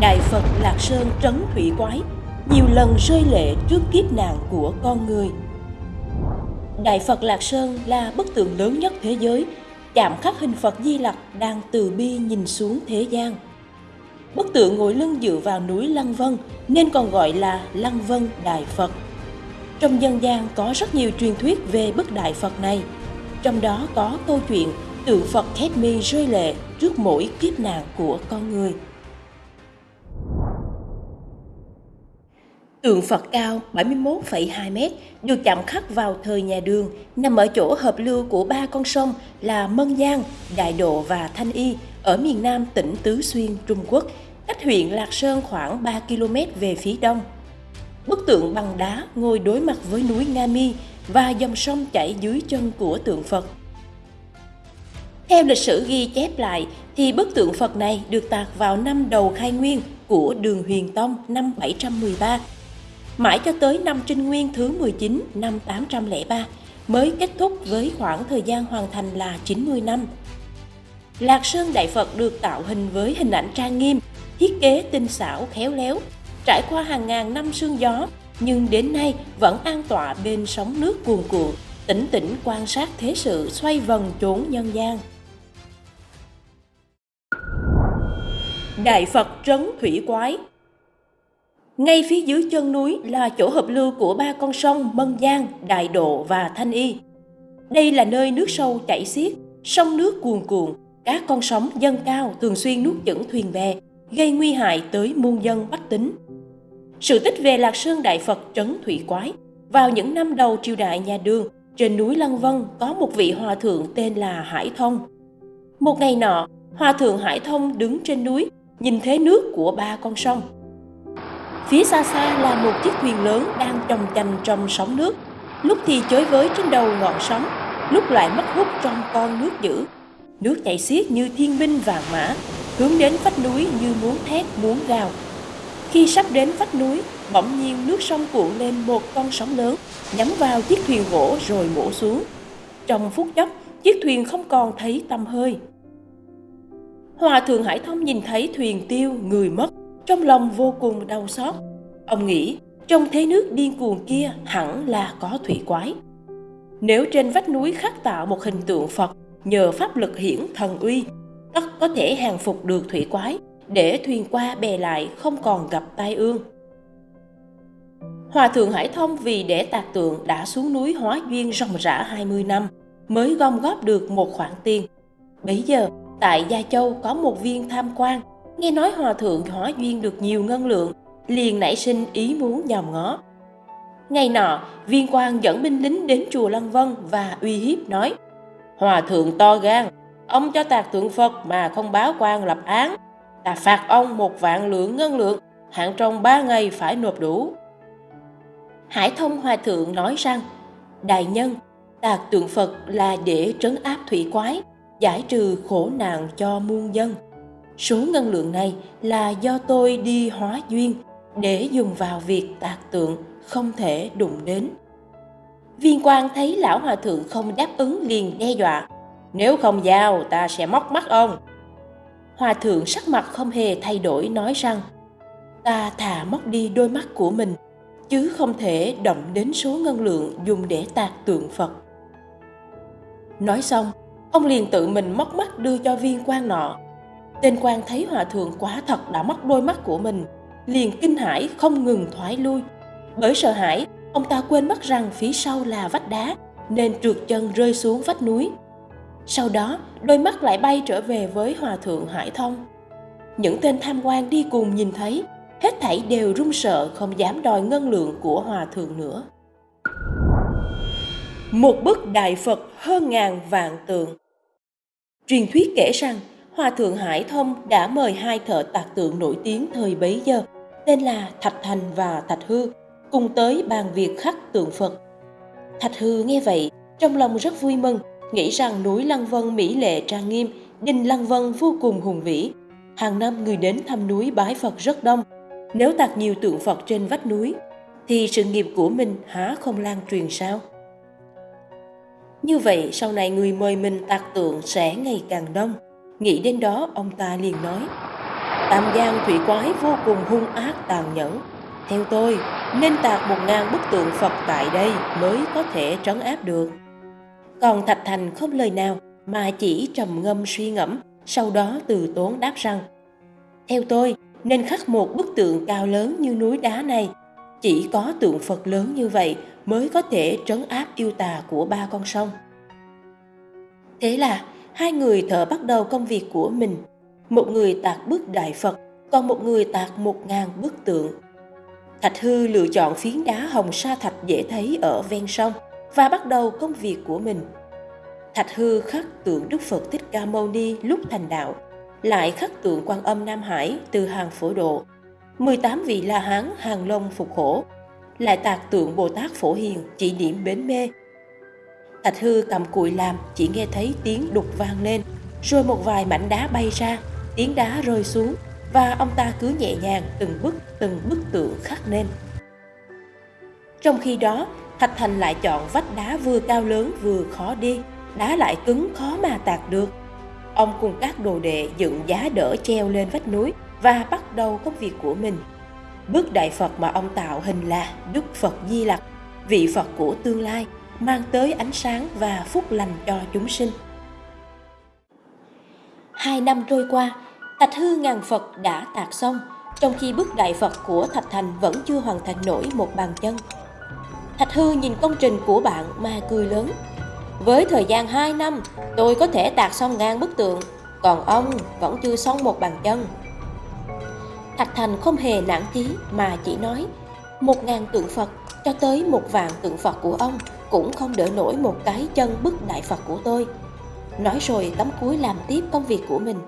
Đại Phật Lạc Sơn trấn thủy quái, nhiều lần rơi lệ trước kiếp nạn của con người. Đại Phật Lạc Sơn là bức tượng lớn nhất thế giới, chạm khắc hình Phật Di Lặc đang từ bi nhìn xuống thế gian. Bức tượng ngồi lưng dựa vào núi Lăng Vân nên còn gọi là Lăng Vân Đại Phật. Trong dân gian có rất nhiều truyền thuyết về bức Đại Phật này, trong đó có câu chuyện tượng Phật khép mi rơi lệ trước mỗi kiếp nạn của con người. Tượng Phật cao 71,2 m được chạm khắc vào thời nhà Đường, nằm ở chỗ hợp lưu của ba con sông là Mân Giang, Đại Độ và Thanh Y ở miền nam tỉnh Tứ Xuyên, Trung Quốc, cách huyện Lạc Sơn khoảng 3 km về phía đông. Bức tượng bằng đá ngồi đối mặt với núi Nga Mi và dòng sông chảy dưới chân của tượng Phật. Theo lịch sử ghi chép lại thì bức tượng Phật này được tạc vào năm đầu khai nguyên của đường Huyền Tông năm 713 mãi cho tới năm Trinh Nguyên thứ 19 năm 803 mới kết thúc với khoảng thời gian hoàn thành là 90 năm. Lạc Sơn Đại Phật được tạo hình với hình ảnh trang nghiêm, thiết kế tinh xảo khéo léo, trải qua hàng ngàn năm sương gió nhưng đến nay vẫn an tọa bên sóng nước cuồn cuộn, tĩnh tĩnh quan sát thế sự xoay vần chốn nhân gian. Đại Phật trấn thủy quái ngay phía dưới chân núi là chỗ hợp lưu của ba con sông Mân Giang, Đại Độ và Thanh Y. Đây là nơi nước sâu chảy xiết, sông nước cuồn cuộn, các con sóng dâng cao thường xuyên nuốt chửng thuyền bè, gây nguy hại tới muôn dân bách tính. Sự tích về Lạc Sơn Đại Phật trấn thủy quái vào những năm đầu triều đại nhà Đường, trên núi Lăng Vân có một vị hòa thượng tên là Hải Thông. Một ngày nọ, hòa thượng Hải Thông đứng trên núi, nhìn thế nước của ba con sông – Phía xa xa là một chiếc thuyền lớn đang trồng chành trong sóng nước, lúc thì chới với trên đầu ngọn sóng, lúc lại mất hút trong con nước dữ. Nước chảy xiết như thiên binh vàng mã, hướng đến vách núi như muốn thét muốn gào. Khi sắp đến vách núi, bỗng nhiên nước sông cuộn lên một con sóng lớn, nhắm vào chiếc thuyền gỗ rồi bổ xuống. Trong phút chốc, chiếc thuyền không còn thấy tăm hơi. Hòa thượng Hải Thông nhìn thấy thuyền tiêu, người mất, trong lòng vô cùng đau xót. Ông nghĩ, trong thế nước điên cuồng kia hẳn là có thủy quái. Nếu trên vách núi khắc tạo một hình tượng Phật nhờ pháp lực hiển thần uy, tất có thể hàng phục được thủy quái để thuyền qua bè lại không còn gặp tai ương. Hòa thượng Hải Thông vì để tạc tượng đã xuống núi hóa duyên ròng rã 20 năm mới gom góp được một khoản tiền. bây giờ, tại Gia Châu có một viên tham quan nghe nói hòa thượng hóa duyên được nhiều ngân lượng, liền nảy sinh ý muốn nhòm ngó. Ngày nọ, viên quan dẫn binh lính đến chùa Lăng Vân và uy hiếp nói Hòa thượng to gan, ông cho tạc tượng Phật mà không báo quan lập án. Ta phạt ông một vạn lượng ngân lượng, hạn trong ba ngày phải nộp đủ. Hải thông hòa thượng nói rằng, Đại nhân, tạc tượng Phật là để trấn áp thủy quái, giải trừ khổ nạn cho muôn dân. Số ngân lượng này là do tôi đi hóa duyên để dùng vào việc tạc tượng không thể đụng đến. Viên quan thấy lão hòa thượng không đáp ứng liền đe dọa. Nếu không giao ta sẽ móc mắt ông. Hòa thượng sắc mặt không hề thay đổi nói rằng ta thà móc đi đôi mắt của mình chứ không thể động đến số ngân lượng dùng để tạc tượng Phật. Nói xong, ông liền tự mình móc mắt đưa cho viên quan nọ Tên quan thấy hòa thượng quá thật đã mất đôi mắt của mình, liền kinh hãi không ngừng thoái lui. Bởi sợ hãi, ông ta quên mất rằng phía sau là vách đá, nên trượt chân rơi xuống vách núi. Sau đó, đôi mắt lại bay trở về với hòa thượng Hải Thông. Những tên tham quan đi cùng nhìn thấy, hết thảy đều run sợ không dám đòi ngân lượng của hòa thượng nữa. Một bức đại Phật hơn ngàn vạn tượng Truyền thuyết kể rằng Hòa Thượng Hải Thông đã mời hai thợ tạc tượng nổi tiếng thời bấy giờ, tên là Thạch Thành và Thạch Hư, cùng tới bàn việc khắc tượng Phật. Thạch Hư nghe vậy, trong lòng rất vui mừng, nghĩ rằng núi Lăng Vân mỹ lệ trang nghiêm, đình Lăng Vân vô cùng hùng vĩ. Hàng năm người đến thăm núi bái Phật rất đông. Nếu tạc nhiều tượng Phật trên vách núi, thì sự nghiệp của mình há không lan truyền sao? Như vậy, sau này người mời mình tạc tượng sẽ ngày càng đông. Nghĩ đến đó, ông ta liền nói, Tam Giang thủy quái vô cùng hung ác tàn nhẫn. Theo tôi, nên tạc một ngàn bức tượng Phật tại đây mới có thể trấn áp được. Còn Thạch Thành không lời nào mà chỉ trầm ngâm suy ngẫm, sau đó từ tốn đáp rằng Theo tôi, nên khắc một bức tượng cao lớn như núi đá này. Chỉ có tượng Phật lớn như vậy mới có thể trấn áp yêu tà của ba con sông. Thế là hai người thợ bắt đầu công việc của mình. Một người tạc bức đại Phật, còn một người tạc một ngàn bức tượng. Thạch Hư lựa chọn phiến đá hồng sa thạch dễ thấy ở ven sông và bắt đầu công việc của mình. Thạch Hư khắc tượng Đức Phật Thích Ca Mâu Ni lúc thành đạo, lại khắc tượng Quan Âm Nam Hải từ hàng phổ độ, 18 vị La Hán hàng long phục hổ, lại tạc tượng Bồ Tát Phổ Hiền chỉ điểm bến mê. Thạch Hư cầm cùi làm chỉ nghe thấy tiếng đục vang lên, rồi một vài mảnh đá bay ra, tiếng đá rơi xuống và ông ta cứ nhẹ nhàng từng bức từng bức tượng khắc nên. Trong khi đó, Thạch Thành lại chọn vách đá vừa cao lớn vừa khó đi, đá lại cứng khó mà tạc được. Ông cùng các đồ đệ dựng giá đỡ treo lên vách núi và bắt đầu công việc của mình. Bức đại Phật mà ông tạo hình là Đức Phật Di Lặc, vị Phật của tương lai, mang tới ánh sáng và phúc lành cho chúng sinh. Hai năm trôi qua, Thạch hư ngàn Phật đã tạc xong, trong khi bức đại Phật của Thạch Thành vẫn chưa hoàn thành nổi một bàn chân. Thạch hư nhìn công trình của bạn mà cười lớn. Với thời gian 2 năm, tôi có thể tạc xong ngàn bức tượng, còn ông vẫn chưa xong một bàn chân. Thạch Thành không hề nản chí mà chỉ nói một ngàn tượng Phật cho tới một vạn tượng Phật của ông cũng không đỡ nổi một cái chân bức đại Phật của tôi. Nói rồi tấm cuối làm tiếp công việc của mình.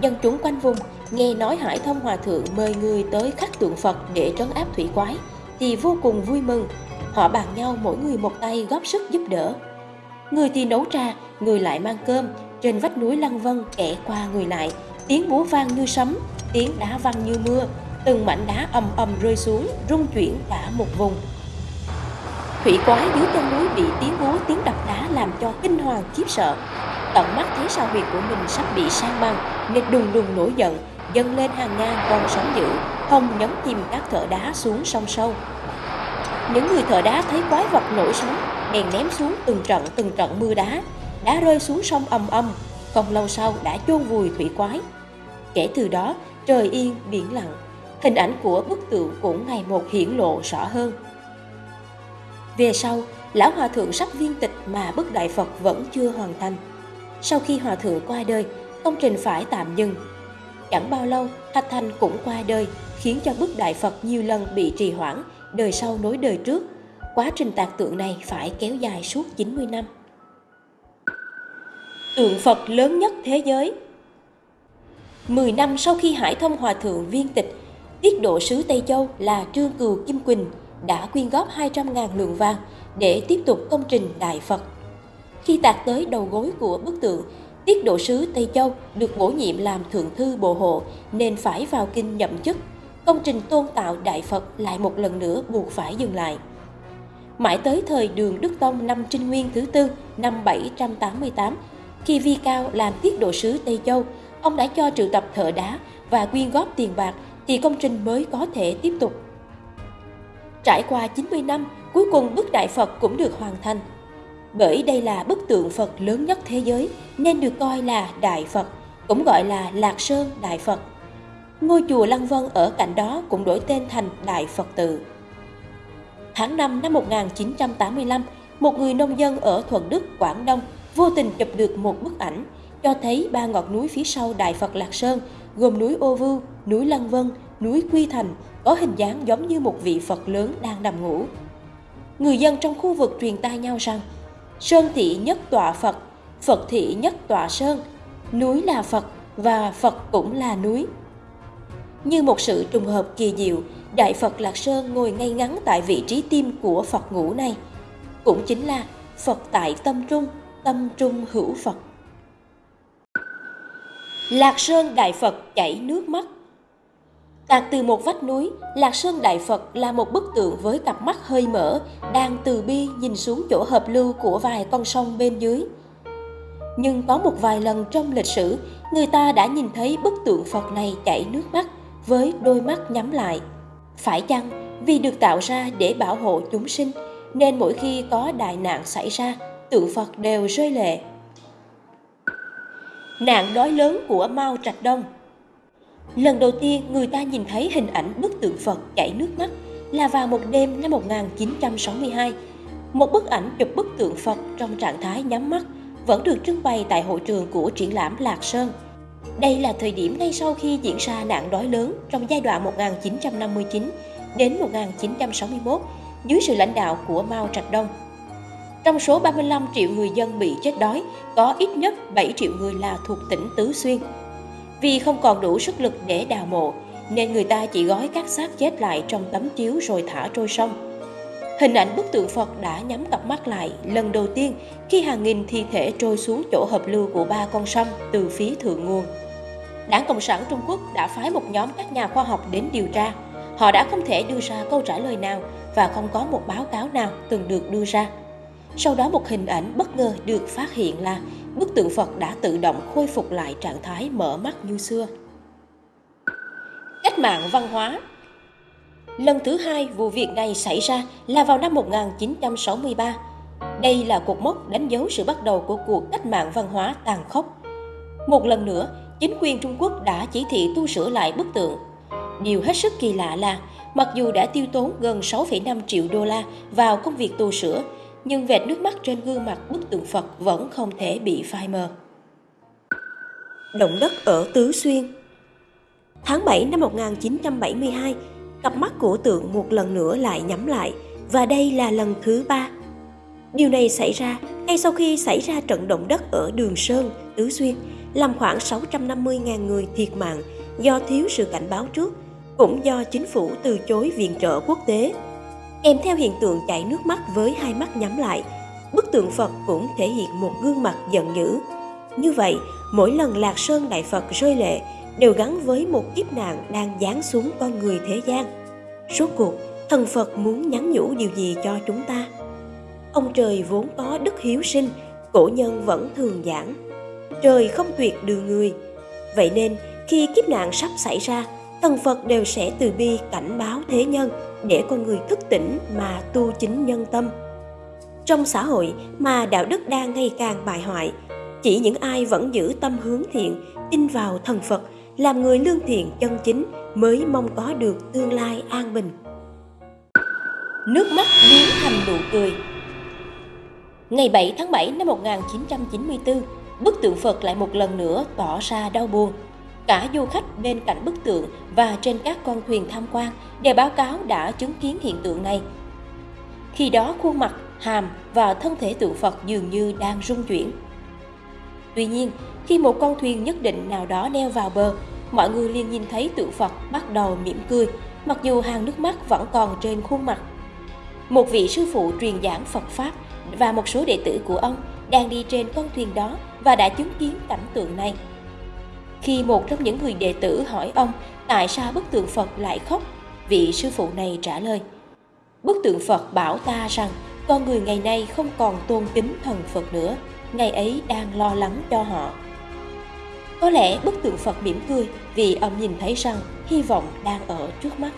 Dân chúng quanh vùng nghe nói Hải Thông Hòa Thượng mời người tới khắc tượng Phật để trấn áp thủy quái thì vô cùng vui mừng. Họ bàn nhau mỗi người một tay góp sức giúp đỡ. Người thì nấu trà, người lại mang cơm, trên vách núi Lăng Vân kẻ qua người lại, tiếng búa vang như sấm, tiếng đá văng như mưa, từng mảnh đá ầm ầm rơi xuống, rung chuyển cả một vùng. Thủy quái dưới chân núi bị tiếng hú tiếng đập đá làm cho kinh hoàng khiếp sợ. Tận mắt thấy sao huyệt của mình sắp bị sang băng, nên đùng đùng nổi giận, dâng lên hàng ngàn con sóng dữ, hồng nhấn chìm các thợ đá xuống sông sâu. Những người thợ đá thấy quái vật nổi sóng, bèn ném xuống từng trận từng trận mưa đá, đá rơi xuống sông ầm ầm, không lâu sau đã chôn vùi thủy quái. Kể từ đó, trời yên biển lặng, hình ảnh của bức tượng cũng ngày một hiển lộ rõ hơn. Về sau, lão hòa thượng sắp viên tịch mà bức đại Phật vẫn chưa hoàn thành. Sau khi hòa thượng qua đời, công trình phải tạm dừng. Chẳng bao lâu, Thạch Thành cũng qua đời, khiến cho bức đại Phật nhiều lần bị trì hoãn, đời sau nối đời trước. Quá trình tạc tượng này phải kéo dài suốt 90 năm. Tượng Phật lớn nhất thế giới 10 năm sau khi Hải Thông Hòa Thượng viên tịch, tiết độ sứ Tây Châu là Trương Cừu Kim Quỳnh đã quyên góp 200.000 lượng vàng để tiếp tục công trình Đại Phật. Khi tạc tới đầu gối của bức tượng, tiết độ sứ Tây Châu được bổ nhiệm làm thượng thư bộ hộ nên phải vào kinh nhậm chức. Công trình tôn tạo Đại Phật lại một lần nữa buộc phải dừng lại. Mãi tới thời đường Đức Tông năm Trinh Nguyên thứ tư năm 788, khi Vi Cao làm tiết độ sứ Tây Châu, ông đã cho triệu tập thợ đá và quyên góp tiền bạc thì công trình mới có thể tiếp tục. Trải qua 90 năm, cuối cùng bức đại Phật cũng được hoàn thành. Bởi đây là bức tượng Phật lớn nhất thế giới nên được coi là Đại Phật, cũng gọi là Lạc Sơn Đại Phật. Ngôi chùa Lăng Vân ở cạnh đó cũng đổi tên thành Đại Phật Tự. Tháng 5 năm 1985, một người nông dân ở Thuận Đức, Quảng Đông vô tình chụp được một bức ảnh cho thấy ba ngọn núi phía sau Đại Phật Lạc Sơn gồm núi Ô Vưu, núi Lăng Vân, núi Quy Thành có hình dáng giống như một vị Phật lớn đang nằm ngủ. Người dân trong khu vực truyền tai nhau rằng Sơn thị nhất tọa Phật, Phật thị nhất tọa Sơn, núi là Phật và Phật cũng là núi. Như một sự trùng hợp kỳ diệu, Đại Phật Lạc Sơn ngồi ngay ngắn tại vị trí tim của Phật ngũ này. Cũng chính là Phật tại tâm trung, tâm trung hữu Phật. Lạc Sơn Đại Phật chảy nước mắt Tạc từ một vách núi, Lạc Sơn Đại Phật là một bức tượng với cặp mắt hơi mở, đang từ bi nhìn xuống chỗ hợp lưu của vài con sông bên dưới. Nhưng có một vài lần trong lịch sử, người ta đã nhìn thấy bức tượng Phật này chảy nước mắt với đôi mắt nhắm lại. Phải chăng vì được tạo ra để bảo hộ chúng sinh, nên mỗi khi có đại nạn xảy ra, tượng Phật đều rơi lệ. Nạn đói lớn của Mao Trạch Đông Lần đầu tiên người ta nhìn thấy hình ảnh bức tượng Phật chảy nước mắt là vào một đêm năm 1962. Một bức ảnh chụp bức tượng Phật trong trạng thái nhắm mắt vẫn được trưng bày tại hội trường của triển lãm Lạc Sơn. Đây là thời điểm ngay sau khi diễn ra nạn đói lớn trong giai đoạn 1959 đến 1961 dưới sự lãnh đạo của Mao Trạch Đông. Trong số 35 triệu người dân bị chết đói, có ít nhất 7 triệu người là thuộc tỉnh Tứ Xuyên. Vì không còn đủ sức lực để đào mộ, nên người ta chỉ gói các xác chết lại trong tấm chiếu rồi thả trôi sông. Hình ảnh bức tượng Phật đã nhắm cặp mắt lại lần đầu tiên khi hàng nghìn thi thể trôi xuống chỗ hợp lưu của ba con sông từ phía thượng nguồn. Đảng Cộng sản Trung Quốc đã phái một nhóm các nhà khoa học đến điều tra. Họ đã không thể đưa ra câu trả lời nào và không có một báo cáo nào từng được đưa ra. Sau đó một hình ảnh bất ngờ được phát hiện là bức tượng Phật đã tự động khôi phục lại trạng thái mở mắt như xưa. Cách mạng văn hóa Lần thứ hai vụ việc này xảy ra là vào năm 1963. Đây là cột mốc đánh dấu sự bắt đầu của cuộc cách mạng văn hóa tàn khốc. Một lần nữa, chính quyền Trung Quốc đã chỉ thị tu sửa lại bức tượng. Điều hết sức kỳ lạ là, mặc dù đã tiêu tốn gần 6,5 triệu đô la vào công việc tu sửa, nhưng vệt nước mắt trên gương mặt bức tượng Phật vẫn không thể bị phai mờ. Động đất ở Tứ Xuyên Tháng 7 năm 1972, cặp mắt của tượng một lần nữa lại nhắm lại và đây là lần thứ ba. Điều này xảy ra ngay sau khi xảy ra trận động đất ở Đường Sơn, Tứ Xuyên, làm khoảng 650.000 người thiệt mạng do thiếu sự cảnh báo trước, cũng do chính phủ từ chối viện trợ quốc tế. Kèm theo hiện tượng chảy nước mắt với hai mắt nhắm lại, bức tượng Phật cũng thể hiện một gương mặt giận dữ. Như vậy, mỗi lần Lạc Sơn Đại Phật rơi lệ đều gắn với một kiếp nạn đang giáng xuống con người thế gian. Số cuộc, thần Phật muốn nhắn nhủ điều gì cho chúng ta? Ông trời vốn có đức hiếu sinh, cổ nhân vẫn thường giảng. Trời không tuyệt đường người. Vậy nên, khi kiếp nạn sắp xảy ra, thần Phật đều sẽ từ bi cảnh báo thế nhân để con người thức tỉnh mà tu chính nhân tâm. Trong xã hội mà đạo đức đang ngày càng bại hoại, chỉ những ai vẫn giữ tâm hướng thiện, tin vào thần Phật làm người lương thiện chân chính mới mong có được tương lai an bình. Nước mắt biến thành nụ cười Ngày 7 tháng 7 năm 1994, bức tượng Phật lại một lần nữa tỏ ra đau buồn. Cả du khách bên cạnh bức tượng và trên các con thuyền tham quan đều báo cáo đã chứng kiến hiện tượng này. Khi đó khuôn mặt, hàm và thân thể tượng Phật dường như đang rung chuyển. Tuy nhiên, khi một con thuyền nhất định nào đó neo vào bờ, mọi người liền nhìn thấy tượng Phật bắt đầu mỉm cười, mặc dù hàng nước mắt vẫn còn trên khuôn mặt. Một vị sư phụ truyền giảng Phật Pháp và một số đệ tử của ông đang đi trên con thuyền đó và đã chứng kiến cảnh tượng này. Khi một trong những người đệ tử hỏi ông tại sao bức tượng Phật lại khóc, vị sư phụ này trả lời. Bức tượng Phật bảo ta rằng con người ngày nay không còn tôn kính thần Phật nữa, ngày ấy đang lo lắng cho họ. Có lẽ bức tượng Phật mỉm cười vì ông nhìn thấy rằng hy vọng đang ở trước mắt.